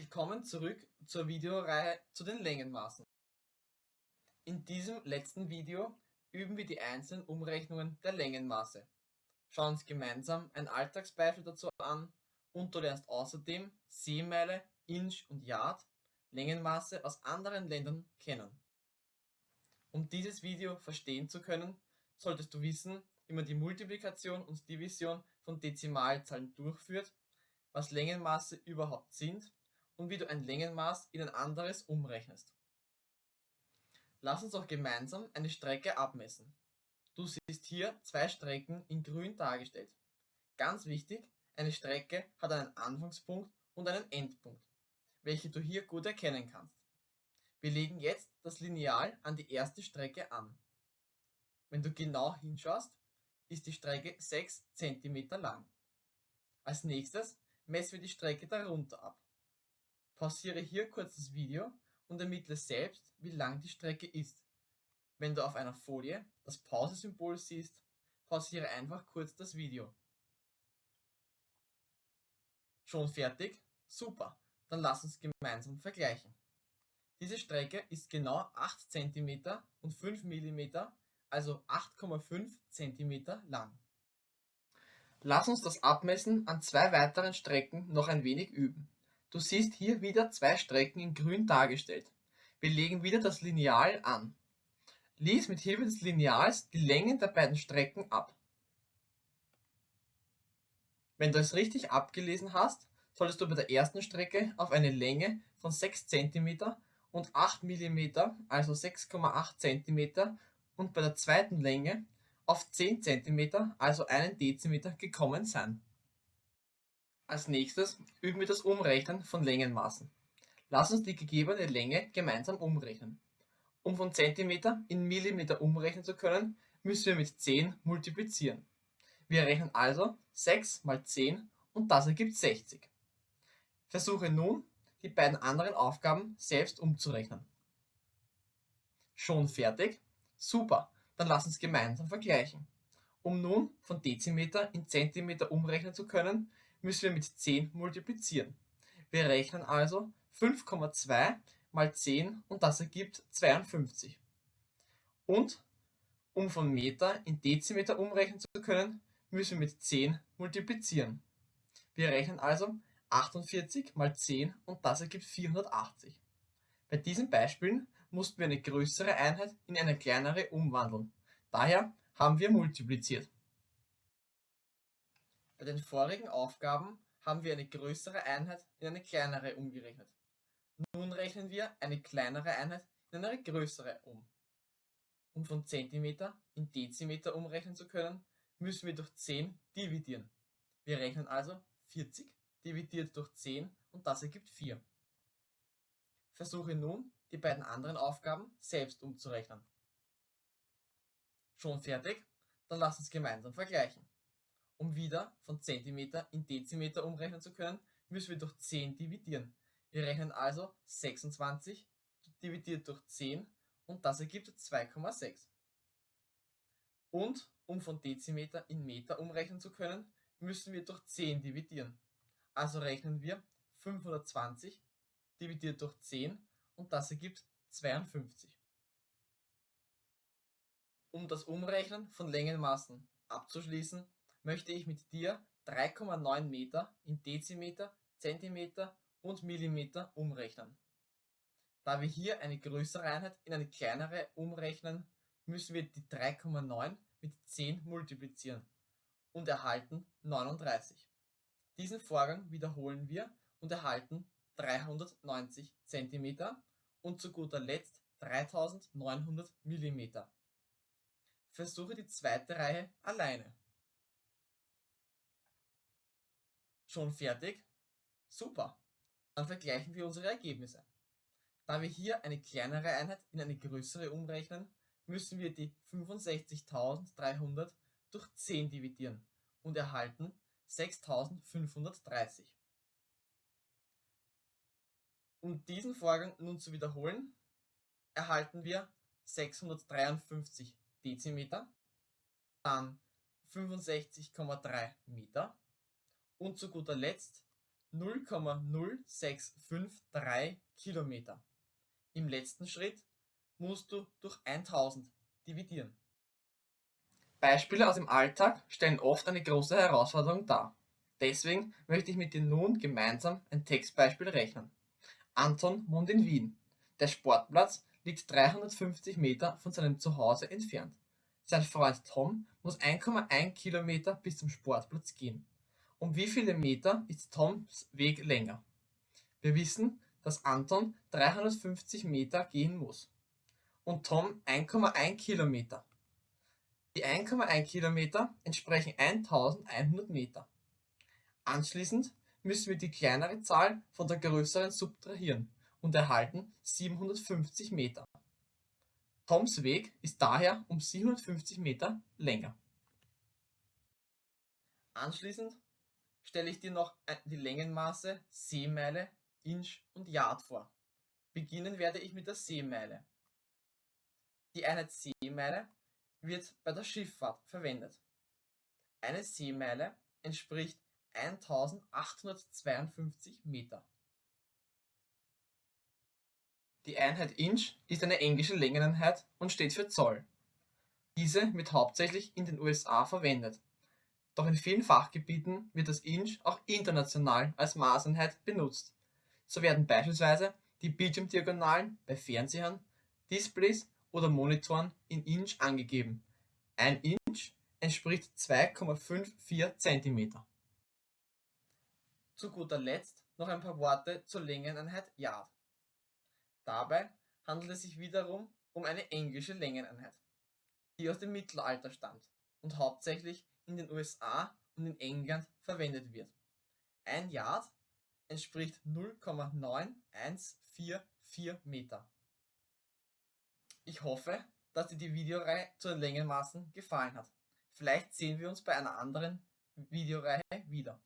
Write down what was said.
Willkommen zurück zur Videoreihe zu den Längenmaßen. In diesem letzten Video üben wir die einzelnen Umrechnungen der Längenmaße. Schauen uns gemeinsam ein Alltagsbeispiel dazu an und du lernst außerdem Seemeile, Inch und Yard, Längenmaße aus anderen Ländern kennen. Um dieses Video verstehen zu können, solltest du wissen, wie man die Multiplikation und Division von Dezimalzahlen durchführt, was Längenmaße überhaupt sind und wie du ein Längenmaß in ein anderes umrechnest. Lass uns auch gemeinsam eine Strecke abmessen. Du siehst hier zwei Strecken in grün dargestellt. Ganz wichtig, eine Strecke hat einen Anfangspunkt und einen Endpunkt, welche du hier gut erkennen kannst. Wir legen jetzt das Lineal an die erste Strecke an. Wenn du genau hinschaust, ist die Strecke 6 cm lang. Als nächstes messen wir die Strecke darunter ab. Pausiere hier kurz das Video und ermittle selbst, wie lang die Strecke ist. Wenn du auf einer Folie das Pause-Symbol siehst, pausiere einfach kurz das Video. Schon fertig? Super, dann lass uns gemeinsam vergleichen. Diese Strecke ist genau 8 cm und 5 mm, also 8,5 cm lang. Lass uns das Abmessen an zwei weiteren Strecken noch ein wenig üben. Du siehst hier wieder zwei Strecken in grün dargestellt. Wir legen wieder das Lineal an. Lies mit Hilfe des Lineals die Längen der beiden Strecken ab. Wenn du es richtig abgelesen hast, solltest du bei der ersten Strecke auf eine Länge von 6 cm und 8 mm, also 6,8 cm und bei der zweiten Länge auf 10 cm, also 1 Dezimeter gekommen sein. Als nächstes üben wir das Umrechnen von Längenmaßen. Lass uns die gegebene Länge gemeinsam umrechnen. Um von Zentimeter in Millimeter umrechnen zu können, müssen wir mit 10 multiplizieren. Wir rechnen also 6 mal 10 und das ergibt 60. Versuche nun, die beiden anderen Aufgaben selbst umzurechnen. Schon fertig? Super, dann lass uns gemeinsam vergleichen. Um nun von Dezimeter in Zentimeter umrechnen zu können, müssen wir mit 10 multiplizieren. Wir rechnen also 5,2 mal 10 und das ergibt 52. Und um von Meter in Dezimeter umrechnen zu können, müssen wir mit 10 multiplizieren. Wir rechnen also 48 mal 10 und das ergibt 480. Bei diesen Beispielen mussten wir eine größere Einheit in eine kleinere umwandeln. Daher haben wir multipliziert. Bei den vorigen Aufgaben haben wir eine größere Einheit in eine kleinere umgerechnet. Nun rechnen wir eine kleinere Einheit in eine größere um. Um von Zentimeter in Dezimeter umrechnen zu können, müssen wir durch 10 dividieren. Wir rechnen also 40 dividiert durch 10 und das ergibt 4. Versuche nun, die beiden anderen Aufgaben selbst umzurechnen. Schon fertig? Dann lass uns gemeinsam vergleichen. Um wieder von Zentimeter in Dezimeter umrechnen zu können, müssen wir durch 10 dividieren. Wir rechnen also 26 dividiert durch 10 und das ergibt 2,6. Und um von Dezimeter in Meter umrechnen zu können, müssen wir durch 10 dividieren. Also rechnen wir 520 dividiert durch 10 und das ergibt 52. Um das Umrechnen von Längenmaßen abzuschließen, möchte ich mit dir 3,9 Meter in Dezimeter, Zentimeter und Millimeter umrechnen. Da wir hier eine größere Einheit in eine kleinere umrechnen, müssen wir die 3,9 mit 10 multiplizieren und erhalten 39. Diesen Vorgang wiederholen wir und erhalten 390 cm und zu guter Letzt 3900 mm. Versuche die zweite Reihe alleine. Schon fertig? Super! Dann vergleichen wir unsere Ergebnisse. Da wir hier eine kleinere Einheit in eine größere umrechnen, müssen wir die 65.300 durch 10 dividieren und erhalten 6.530. Um diesen Vorgang nun zu wiederholen, erhalten wir 653 Dezimeter, dann 65,3 Meter und zu guter Letzt 0,0653 Kilometer. Im letzten Schritt musst du durch 1000 dividieren. Beispiele aus dem Alltag stellen oft eine große Herausforderung dar. Deswegen möchte ich mit dir nun gemeinsam ein Textbeispiel rechnen. Anton wohnt in Wien. Der Sportplatz liegt 350 Meter von seinem Zuhause entfernt. Sein Freund Tom muss 1,1 Kilometer bis zum Sportplatz gehen. Um wie viele Meter ist Toms Weg länger? Wir wissen, dass Anton 350 Meter gehen muss und Tom 1,1 Kilometer. Die 1,1 Kilometer entsprechen 1100 Meter. Anschließend müssen wir die kleinere Zahl von der größeren subtrahieren und erhalten 750 Meter. Toms Weg ist daher um 750 Meter länger. Anschließend stelle ich dir noch die Längenmaße Seemeile, Inch und Yard vor. Beginnen werde ich mit der Seemeile. Die Einheit Seemeile wird bei der Schifffahrt verwendet. Eine Seemeile entspricht 1852 Meter. Die Einheit Inch ist eine englische Längeneinheit und steht für Zoll. Diese wird hauptsächlich in den USA verwendet. Doch in vielen Fachgebieten wird das Inch auch international als Maßeinheit benutzt. So werden beispielsweise die Bildschirmdiagonalen bei Fernsehern, Displays oder Monitoren in Inch angegeben. Ein Inch entspricht 2,54 cm. Zu guter Letzt noch ein paar Worte zur Längeneinheit Yard. Dabei handelt es sich wiederum um eine englische Längeneinheit, die aus dem Mittelalter stammt und hauptsächlich in den USA und in England verwendet wird. Ein Yard entspricht 0,9144 Meter. Ich hoffe, dass dir die Videoreihe zu den Längenmaßen gefallen hat. Vielleicht sehen wir uns bei einer anderen Videoreihe wieder.